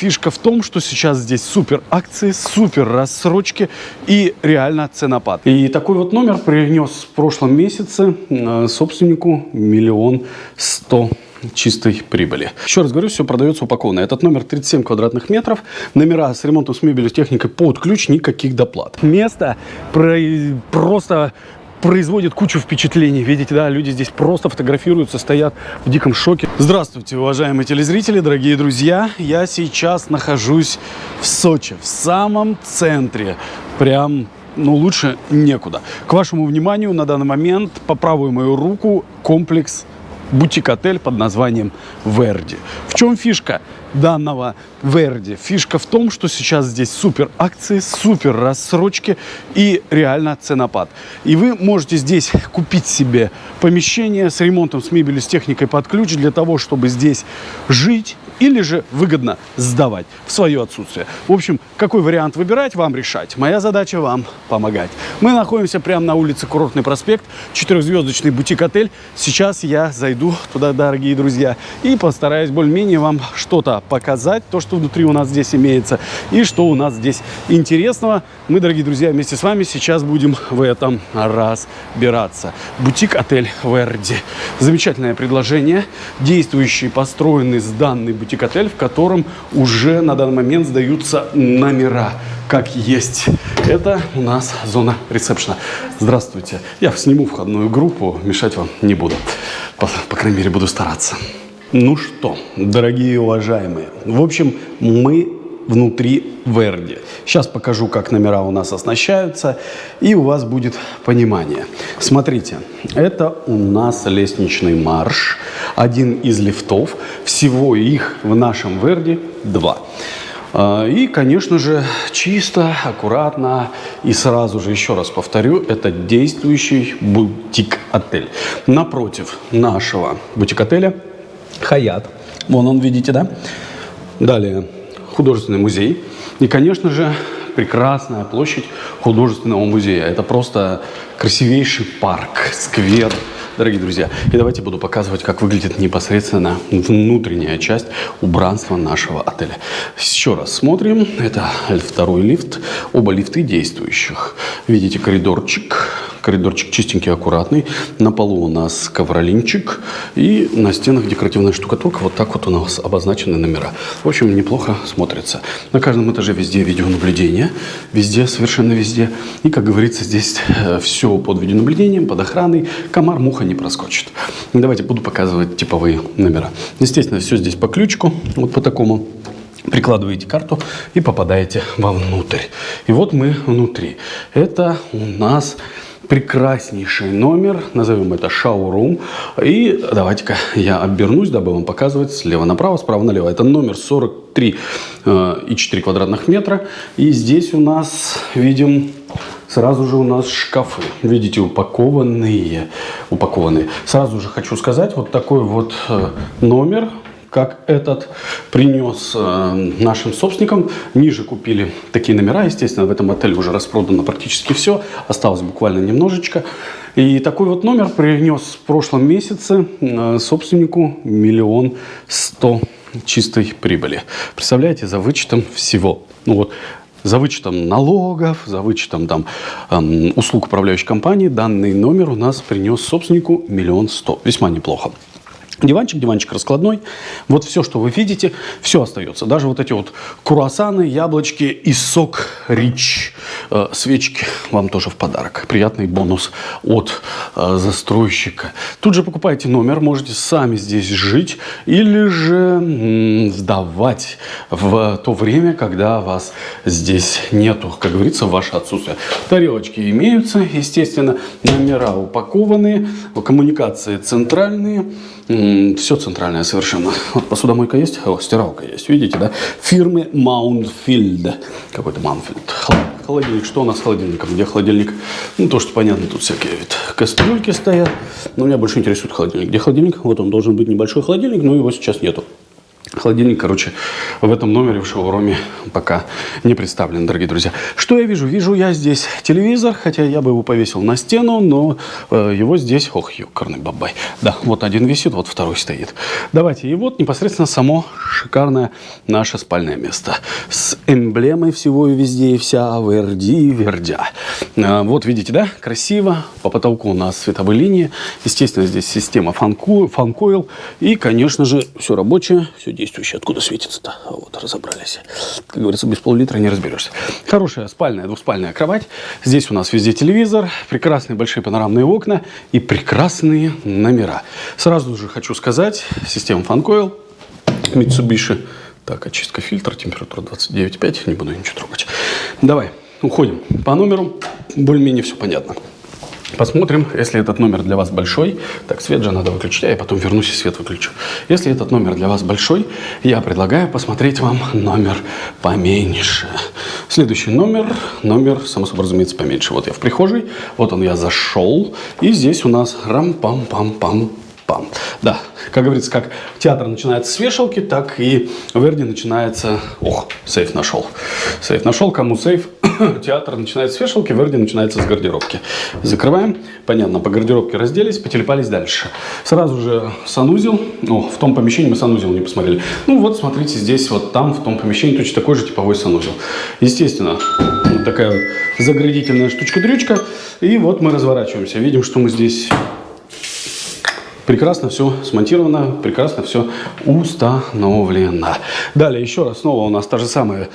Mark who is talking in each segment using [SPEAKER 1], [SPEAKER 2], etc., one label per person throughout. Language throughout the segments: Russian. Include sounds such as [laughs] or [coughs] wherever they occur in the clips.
[SPEAKER 1] фишка в том, что сейчас здесь супер акции, супер рассрочки и реально ценопад. И такой вот номер принес в прошлом месяце э, собственнику миллион сто чистой прибыли. Еще раз говорю, все продается упакованно. Этот номер 37 квадратных метров. Номера с ремонтом, с мебелью, с техникой под ключ, никаких доплат. Место про... просто производит кучу впечатлений. Видите, да, люди здесь просто фотографируются, стоят в диком шоке. Здравствуйте, уважаемые телезрители, дорогие друзья. Я сейчас нахожусь в Сочи, в самом центре. Прям ну, лучше некуда. К вашему вниманию на данный момент по правую мою руку комплекс бутик-отель под названием Верди. В чем фишка данного Верди? Фишка в том, что сейчас здесь супер акции, супер рассрочки и реально ценопад. И вы можете здесь купить себе помещение с ремонтом, с мебелью, с техникой под ключ для того, чтобы здесь жить или же выгодно сдавать в свое отсутствие. В общем, какой вариант выбирать, вам решать. Моя задача вам помогать. Мы находимся прямо на улице Курортный проспект, четырехзвездочный бутик-отель. Сейчас я зайду туда, дорогие друзья, и постараюсь более-менее вам что-то показать, то, что внутри у нас здесь имеется, и что у нас здесь интересного. Мы, дорогие друзья, вместе с вами сейчас будем в этом разбираться. Бутик-отель Верди. Замечательное предложение, действующий, построенный, сданный бутик бутик-отель, в котором уже на данный момент сдаются номера как есть. Это у нас зона ресепшена. Здравствуйте. Я сниму входную группу, мешать вам не буду. По, по крайней мере, буду стараться. Ну что, дорогие уважаемые, в общем, мы внутри Верди. Сейчас покажу, как номера у нас оснащаются, и у вас будет понимание. Смотрите, это у нас лестничный марш, один из лифтов. Всего их в нашем Верди два. А, и, конечно же, чисто, аккуратно и сразу же, еще раз повторю, это действующий бутик-отель. Напротив нашего бутик-отеля Хаят. Вон он, видите, да? Далее художественный музей. И, конечно же, прекрасная площадь художественного музея. Это просто красивейший парк, сквер, дорогие друзья. И давайте буду показывать, как выглядит непосредственно внутренняя часть убранства нашего отеля. Еще раз смотрим. Это второй лифт. Оба лифты действующих. Видите коридорчик Коридорчик чистенький, аккуратный. На полу у нас ковролинчик. И на стенах декоративная штукатурка. Вот так вот у нас обозначены номера. В общем, неплохо смотрится. На каждом этаже везде видеонаблюдение. Везде, совершенно везде. И, как говорится, здесь э, все под видеонаблюдением, под охраной. Комар, муха не проскочит. Давайте буду показывать типовые номера. Естественно, все здесь по ключику. Вот по такому прикладываете карту и попадаете вовнутрь. И вот мы внутри. Это у нас прекраснейший номер, назовем это шоурум. И давайте-ка я обернусь, дабы вам показывать слева направо, справа налево. Это номер 43 э, и 4 квадратных метра. И здесь у нас видим Сразу же у нас шкафы, видите, упакованные, упакованные. Сразу же хочу сказать, вот такой вот э, номер как этот принес э, нашим собственникам. Ниже купили такие номера, естественно, в этом отеле уже распродано практически все, осталось буквально немножечко. И такой вот номер принес в прошлом месяце э, собственнику миллион сто чистой прибыли. Представляете, за вычетом всего. Ну вот, за вычетом налогов, за вычетом там, эм, услуг управляющей компании, данный номер у нас принес собственнику миллион сто. Весьма неплохо. Диванчик, диванчик раскладной. Вот все, что вы видите, все остается. Даже вот эти вот круассаны, яблочки и сок рич. Э, свечки вам тоже в подарок. Приятный бонус от э, застройщика. Тут же покупаете номер, можете сами здесь жить или же сдавать в то время, когда вас здесь нету. Как говорится, ваше отсутствие. Тарелочки имеются, естественно. Номера упакованные, коммуникации центральные. Все центральное совершенно. Вот посудомойка есть, о, стиралка есть, видите, да? Фирмы Mountfield. Какой-то Mountfield. Холодильник. Что у нас с холодильником? Где холодильник? Ну, то, что понятно, тут всякие вид кастрюльки стоят. Но меня больше интересует холодильник. Где холодильник? Вот он должен быть небольшой холодильник, но его сейчас нету. Холодильник, короче, в этом номере в шоуруме пока не представлен, дорогие друзья. Что я вижу? Вижу я здесь телевизор, хотя я бы его повесил на стену, но э, его здесь... Ох, ёкарный бабай. Да, вот один висит, вот второй стоит. Давайте. И вот непосредственно само шикарное наше спальное место. С эмблемой всего и везде и вся Верди Вердя. Э, вот видите, да? Красиво. По потолку у нас световые линии. Естественно, здесь система фанкоил. И, конечно же, все рабочее, все действующее. Откуда светится-то? Вот, разобрались. Как говорится, без пол-литра не разберешься. Хорошая спальная, двухспальная кровать. Здесь у нас везде телевизор, прекрасные большие панорамные окна и прекрасные номера. Сразу же хочу сказать, система Funcoil Mitsubishi. Так, очистка фильтра, температура 29,5, не буду ничего трогать. Давай, уходим. По номеру более-менее все понятно. Посмотрим, если этот номер для вас большой. Так, свет же надо выключить, я потом вернусь и свет выключу. Если этот номер для вас большой, я предлагаю посмотреть вам номер поменьше. Следующий номер, номер, само собой разумеется, поменьше. Вот я в прихожей, вот он я зашел, и здесь у нас рам-пам-пам-пам пам. Да, как говорится, как театр начинается с вешалки, так и Верди начинается... Ох, сейф нашел. Сейф нашел, кому сейф? [coughs] театр начинается с вешалки, Верди начинается с гардеробки. Закрываем. Понятно, по гардеробке разделись, потелепались дальше. Сразу же санузел. О, в том помещении мы санузел не посмотрели. Ну вот, смотрите, здесь вот там, в том помещении, точно такой же типовой санузел. Естественно, вот такая заградительная штучка-дрючка. И вот мы разворачиваемся. Видим, что мы здесь Прекрасно все смонтировано, прекрасно все установлено. Далее, еще раз, снова у нас та же самая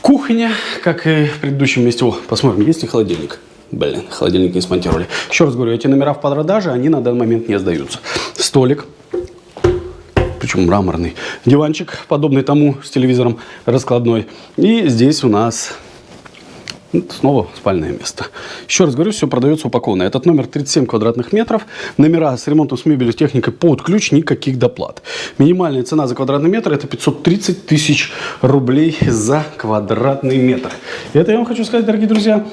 [SPEAKER 1] кухня, как и в предыдущем месте. О, посмотрим, есть ли холодильник. Блин, холодильник не смонтировали. Еще раз говорю, эти номера в продаже, они на данный момент не сдаются. Столик, причем мраморный. Диванчик, подобный тому с телевизором раскладной. И здесь у нас Снова спальное место. Еще раз говорю, все продается упакованно. Этот номер 37 квадратных метров. Номера с ремонтом, с мебелью, с техникой под ключ, никаких доплат. Минимальная цена за квадратный метр это 530 тысяч рублей за квадратный метр. И это я вам хочу сказать, дорогие друзья,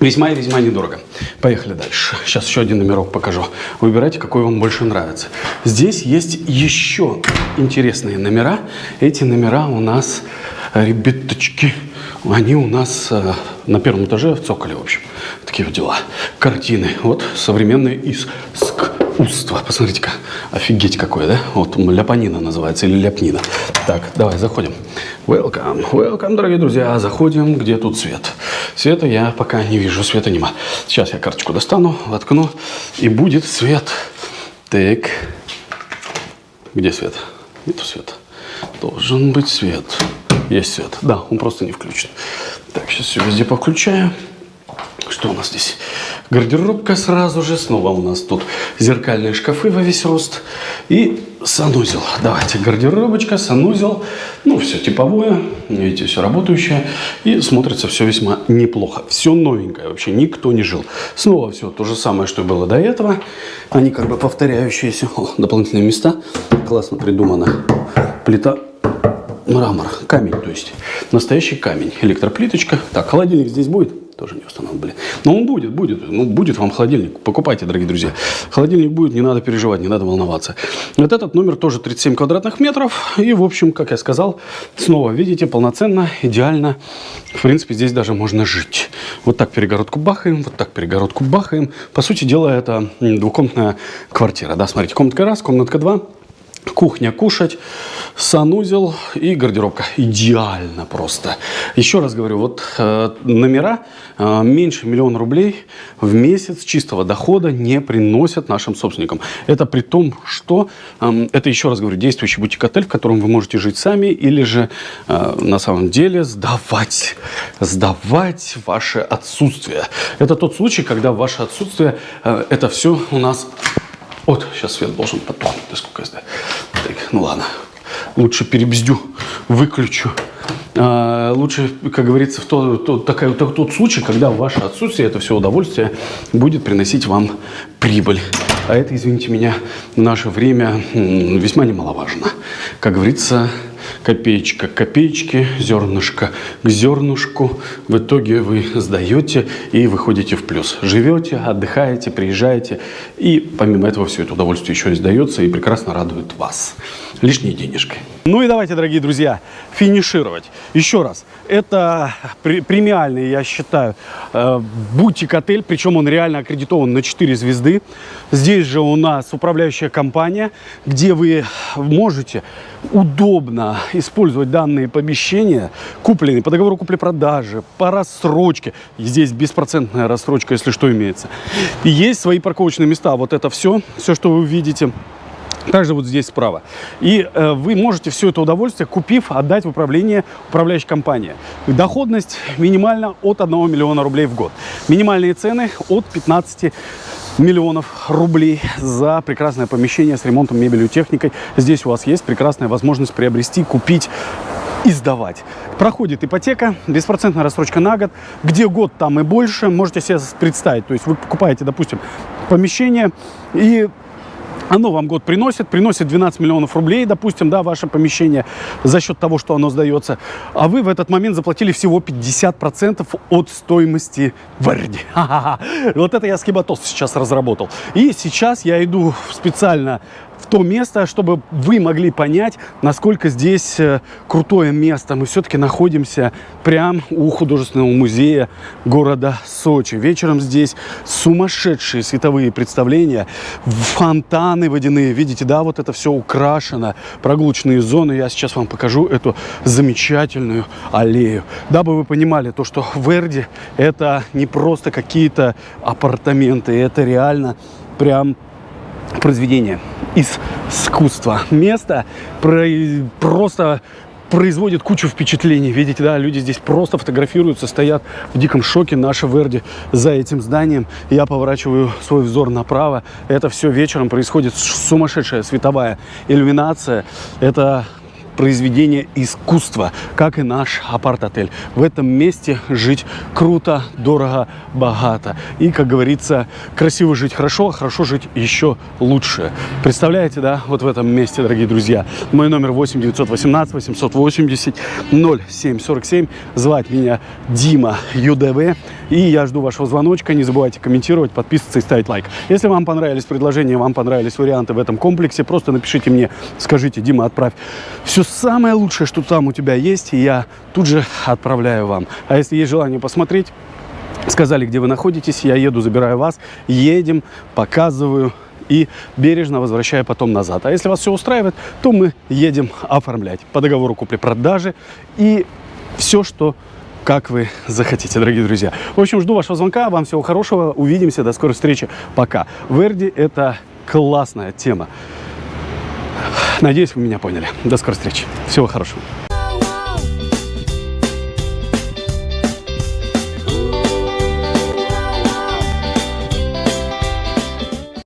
[SPEAKER 1] Весьма и весьма недорого. Поехали дальше. Сейчас еще один номерок покажу. Выбирайте, какой вам больше нравится. Здесь есть еще интересные номера. Эти номера у нас, ребяточки, они у нас э, на первом этаже в цоколе, в общем. Такие вот дела. Картины. Вот современные искусство. Посмотрите-ка. Офигеть какое, да? Вот ляпанина называется или ляпнина. Так, давай, заходим. Welcome, welcome, дорогие друзья. Заходим, где тут свет. Света я пока не вижу, света нема. Сейчас я карточку достану, воткну, и будет свет. Так. Где свет? Нету света. Должен быть свет. Есть свет. Да, он просто не включен. Так, сейчас все везде повключаю. Что у нас здесь? Гардеробка сразу же. Снова у нас тут зеркальные шкафы во весь рост. И санузел. Давайте, гардеробочка, санузел. Ну, все типовое. Видите, все работающее. И смотрится все весьма неплохо. Все новенькое. Вообще никто не жил. Снова все то же самое, что было до этого. Они как бы повторяющиеся. О, дополнительные места. Классно придумано. Плита мрамор, камень, то есть настоящий камень, электроплиточка. Так, холодильник здесь будет? Тоже не установлен, блин. Но он будет, будет, ну будет вам холодильник. Покупайте, дорогие друзья. Холодильник будет, не надо переживать, не надо волноваться. Вот этот номер тоже 37 квадратных метров. И, в общем, как я сказал, снова, видите, полноценно, идеально. В принципе, здесь даже можно жить. Вот так перегородку бахаем, вот так перегородку бахаем. По сути дела, это двухкомнатная квартира. Да, смотрите, комнатка раз, комнатка два кухня кушать, санузел и гардеробка. Идеально просто. Еще раз говорю, вот э, номера э, меньше миллиона рублей в месяц чистого дохода не приносят нашим собственникам. Это при том, что э, это, еще раз говорю, действующий бутик-отель, в котором вы можете жить сами или же э, на самом деле сдавать, сдавать ваше отсутствие. Это тот случай, когда ваше отсутствие, э, это все у нас вот, сейчас свет должен потухнуть, насколько я знаю. Так, ну ладно. Лучше перебздю, выключу. А, лучше, как говорится, в тот, тот, такой, тот, тот случай, когда ваше отсутствие, это все удовольствие, будет приносить вам прибыль. А это, извините меня, в наше время весьма немаловажно. Как говорится, копеечка к копеечке, зернышко к зернышку. В итоге вы сдаете и выходите в плюс. Живете, отдыхаете, приезжаете. И помимо этого все это удовольствие еще издается и прекрасно радует вас. Лишней денежкой. Ну и давайте, дорогие друзья, финишировать. Еще раз, это премиальный, я считаю, э, бутик-отель, причем он реально аккредитован на 4 звезды. Здесь же у нас управляющая компания, где вы можете удобно использовать данные помещения, купленные по договору купли-продажи, по рассрочке. Здесь беспроцентная рассрочка, если что, имеется. И есть свои парковочные места. Вот это все, все, что вы видите – также вот здесь справа. И э, вы можете все это удовольствие, купив, отдать в управление управляющей компании. Доходность минимально от 1 миллиона рублей в год. Минимальные цены от 15 миллионов рублей за прекрасное помещение с ремонтом, мебелью, техникой. Здесь у вас есть прекрасная возможность приобрести, купить и сдавать. Проходит ипотека, беспроцентная рассрочка на год. Где год, там и больше. Можете себе представить. То есть вы покупаете, допустим, помещение и оно вам год приносит, приносит 12 миллионов рублей, допустим, да, ваше помещение за счет того, что оно сдается, а вы в этот момент заплатили всего 50% от стоимости Верди. [laughs] Вот это я скибатос сейчас разработал. И сейчас я иду специально в то место, чтобы вы могли понять, насколько здесь э, крутое место. Мы все-таки находимся прямо у художественного музея города Сочи. Вечером здесь сумасшедшие световые представления, фонтаны водяные. Видите, да, вот это все украшено, прогулочные зоны. Я сейчас вам покажу эту замечательную аллею. Дабы вы понимали, то, что Верди это не просто какие-то апартаменты, это реально прям произведение из искусства. Место про просто производит кучу впечатлений. Видите, да, люди здесь просто фотографируются, стоят в диком шоке. Наша Верди за этим зданием. Я поворачиваю свой взор направо. Это все вечером происходит сумасшедшая световая иллюминация. Это произведение искусства, как и наш апарт-отель. В этом месте жить круто, дорого, богато. И, как говорится, красиво жить хорошо, а хорошо жить еще лучше. Представляете, да, вот в этом месте, дорогие друзья. Мой номер 8 918 880 0747. Звать меня Дима ЮДВ. И я жду вашего звоночка. Не забывайте комментировать, подписываться и ставить лайк. Если вам понравились предложения, вам понравились варианты в этом комплексе, просто напишите мне, скажите, Дима, отправь все самое лучшее, что там у тебя есть, я тут же отправляю вам. А если есть желание посмотреть, сказали, где вы находитесь, я еду, забираю вас, едем, показываю и бережно возвращаю потом назад. А если вас все устраивает, то мы едем оформлять по договору купли-продажи и все, что как вы захотите, дорогие друзья. В общем, жду вашего звонка. Вам всего хорошего. Увидимся. До скорой встречи. Пока. Верди – это классная тема. Надеюсь, вы меня поняли. До скорой встречи. Всего хорошего.